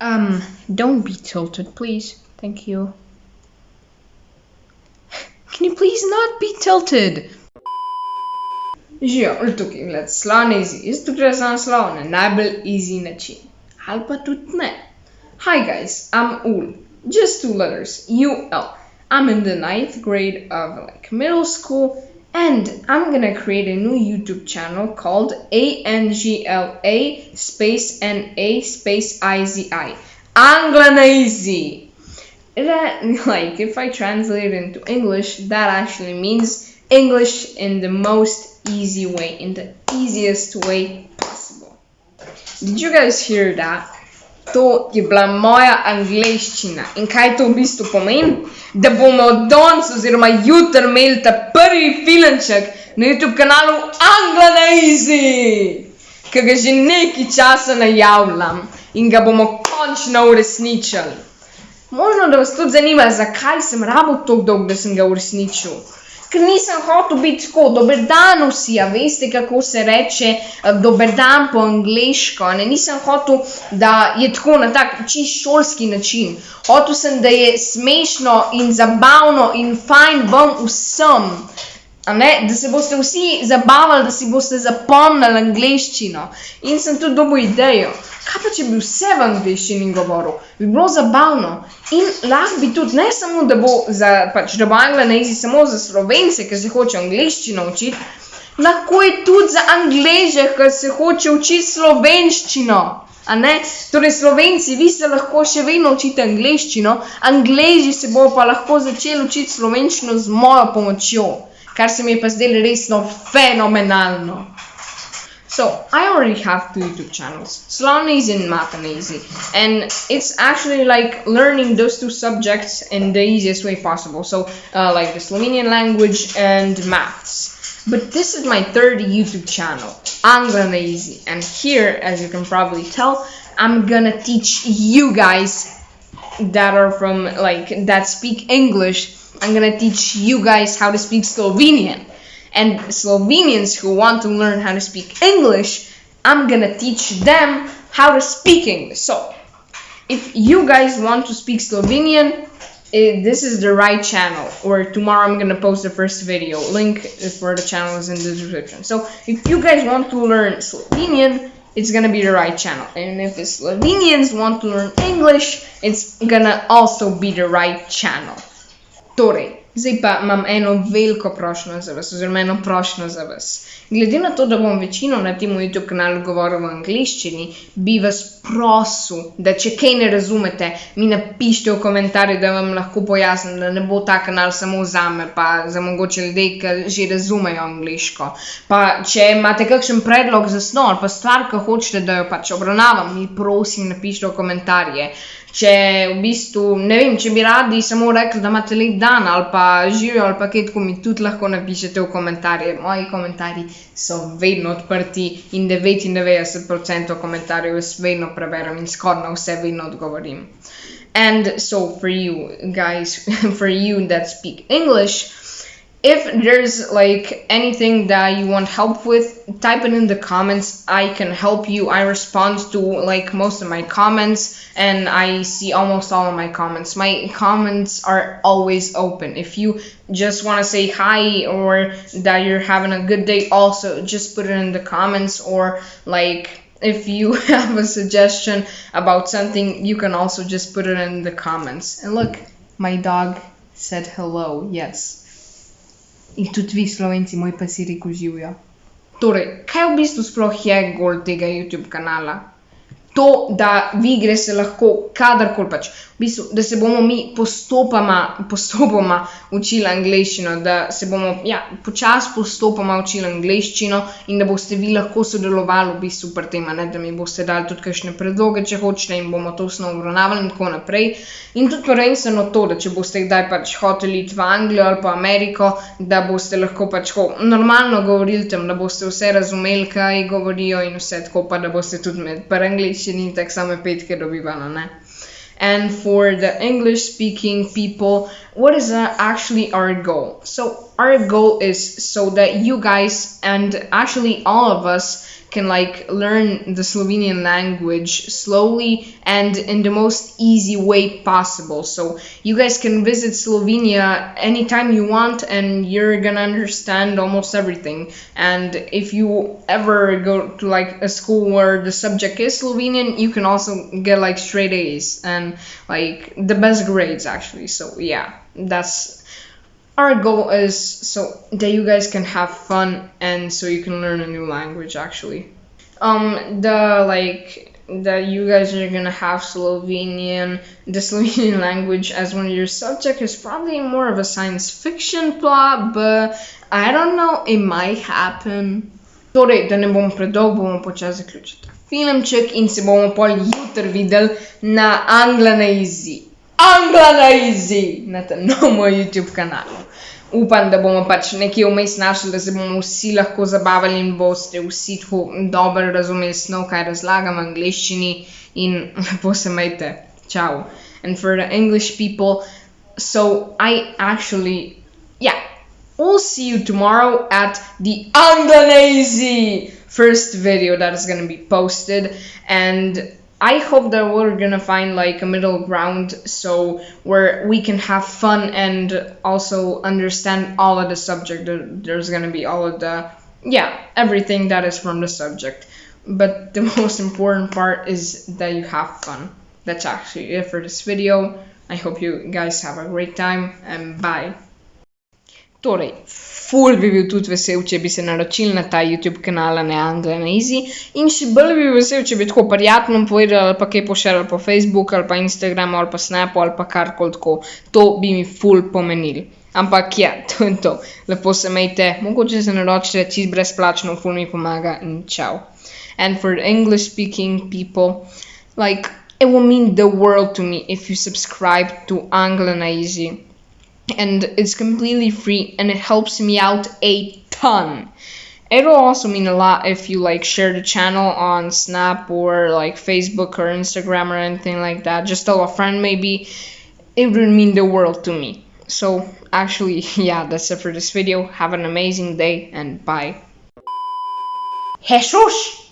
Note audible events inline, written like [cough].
Um, don't be tilted, please. Thank you. [laughs] Can you please not be tilted? Živijo, tukaj gled, slon easy. Jaz tukaj sem slon na najbolj easy način. Ali pa tudi ne. Hi guys, I'm Ul. Just two letters, U-L. I'm in the ninth grade of like middle school and I'm gonna create a new YouTube channel called A-N-G-L-A space N-A space I-Z-I. Anglanazy. That, [laughs] like, if I translate it into English, that actually means English in the most easy way, in the easiest way possible. Did you guys hear that? To je bila moja angleščina. In kaj to v bistvu pomeni? Da bomo danes oziroma jutri imeli ta prvi filmček na YouTube kanalu Angla na Easy, ki ga že nekaj časa najavljam in ga bomo končno uresničili. Možno, da vas tudi zanima, zakaj sem rabo tako dolgo, da sem ga uresničil. Ker nisem hotel biti tako, dober dan vsi, a veste, kako se reče dober dan po angliško. Ne? Nisem hotel, da je tako na tak čist šolski način. Hotel sem, da je smešno in zabavno in fajn vam vsem. Da se boste vsi zabavali, da si boste zapomnili angliščino. In sem tudi dobil idejo. Kaj pa, če bi vse v angliščini govoril? Bi bilo zabavno. In lahko bi tudi, ne samo, da bo za, pač, da bo Anglija na jezik samo za slovence, ki se hoče angliščino učiti, lahko je tudi za angleže, ki se hoče učiti slovenščino. Torej, slovenci, vi se lahko še vedno učite angliščino, angleži se bodo pa lahko začeli učiti slovenščino z mojo pomočjo, kar se mi je pa zdelo resno fenomenalno. So, I already have two YouTube channels, Slonazy and Mathanazy, and it's actually like learning those two subjects in the easiest way possible. So, uh, like the Slovenian language and maths. But this is my third YouTube channel, Anglanazy, and here, as you can probably tell, I'm gonna teach you guys that are from like that speak English. I'm gonna teach you guys how to speak Slovenian and Slovenians who want to learn how to speak English, I'm gonna teach them how to speak English. So, if you guys want to speak Slovenian, it, this is the right channel. Or tomorrow I'm gonna post the first video. Link for the channel is in the description. So, if you guys want to learn Slovenian, it's gonna be the right channel. And if the Slovenians want to learn English, it's gonna also be the right channel. Torej, Zdaj pa imam eno veliko prošnjo za vas, oziroma eno prošnjo za vas. Glede na to, da bom večino na tem YouTube kanalu govoril v angleščini, bi vas prosil, da če kaj ne razumete, mi napišite v komentarje, da vam lahko pojasnim, da ne bo ta kanal samo za me, pa za mogoče ljudi, ki že razumejo angliško. Pa če imate kakšen predlog za ali pa stvar, ki hočete, da jo pač obravnavam, mi prosim napišite v komentarje. Če v bistvu, ne vem, če bi radi samo rekli, da imate lep dan ali pa živijo ali pa kaj tako, mi tudi lahko napišete v komentarje. Moji komentarji so vedno odprti in 99% komentarjev jaz vedno And so for you guys, [laughs] for you that speak English, if there's like anything that you want help with type it in the comments. I can help you. I respond to like most of my comments and i see almost all of my comments. My comments are always open. If you just want to say hi or that you're having a good day also just put it in the comments or like if you [laughs] have a suggestion about something you can also just put it in the comments and look my dog said hello yes in tudi vi, slovenci, moj pa si rekel živijo. Torej, kaj v bistvu sploh je gol tega YouTube kanala? To, da vi greste lahko kadarkoli pač, v bistvu, da se bomo mi postopoma, postopoma učili angliščino, da se bomo ja, počasi postopoma učili angliščino in da boste vi lahko sodelovali v bistvu pri tem, ne, da mi boste dali tudi kakšne predloge, če hočete in bomo to osnovno obravnavali in tako naprej. In tudi prvenstveno to, da če boste kdaj pač hoteli iti v Anglijo ali pa Ameriko, da boste lahko pač ho, normalno govorili tam, da boste vse razumeli, kaj govorijo in vse tako, pa da boste tudi med par angliščino same petke dobivali, ne. And for the English speaking people, what is actually our goal? So, our goal is so that you guys and actually all of us can like learn the Slovenian language slowly and in the most easy way possible. So you guys can visit Slovenia anytime you want and you're gonna understand almost everything. And if you ever go to like a school where the subject is Slovenian, you can also get like straight A's and like the best grades actually. So yeah, that's our goal is so that you guys can have fun and so you can learn a new language actually. Um the like that you guys are gonna have Slovenian the [laughs] Slovenian language as one of your subject is probably more of a science fiction plot but I don't know it might happen. Torej, da ne bom predolg, bomo počasi zaključili filmček in se bomo pol jutri videli na Angla na Angla na Easy na tem novem YouTube kanalu. Upam, da bomo pač nekje vmes našli, da se bomo vsi lahko zabavali in boste vsi tako dobro razumeli snov, kaj razlagam v angleščini in lepo se majte. Ciao. And for the English people, so I actually, yeah, we'll see you tomorrow at the Anglanese first video that is gonna be posted and I hope that we're gonna find like a middle ground so where we can have fun and also understand all of the subject. There's gonna be all of the yeah everything that is from the subject. But the [laughs] most important part is that you have fun. That's actually it for this video. I hope you guys have a great time and bye. Torej, ful bi bil tudi vesel, če bi se naročili na ta YouTube kanal na Angla na Easy in še bolj bi bil vesel, če bi tako prijatno povedali ali pa kaj pošerali po Facebooku ali pa Instagramu ali pa Snapu ali pa karkoli tako. To bi mi ful pomenili. Ampak ja, [laughs] to je to. Lepo se majte, mogoče se naročite čist brezplačno, ful mi pomaga in čau. And for English speaking people, like it will mean the world to me if you subscribe to Angla na Easy and it's completely free and it helps me out a ton. It'll also mean a lot if you like share the channel on Snap or like Facebook or Instagram or anything like that. Just tell a friend maybe. It would mean the world to me. So actually, [laughs] yeah, that's it for this video. Have an amazing day and bye. Jesus!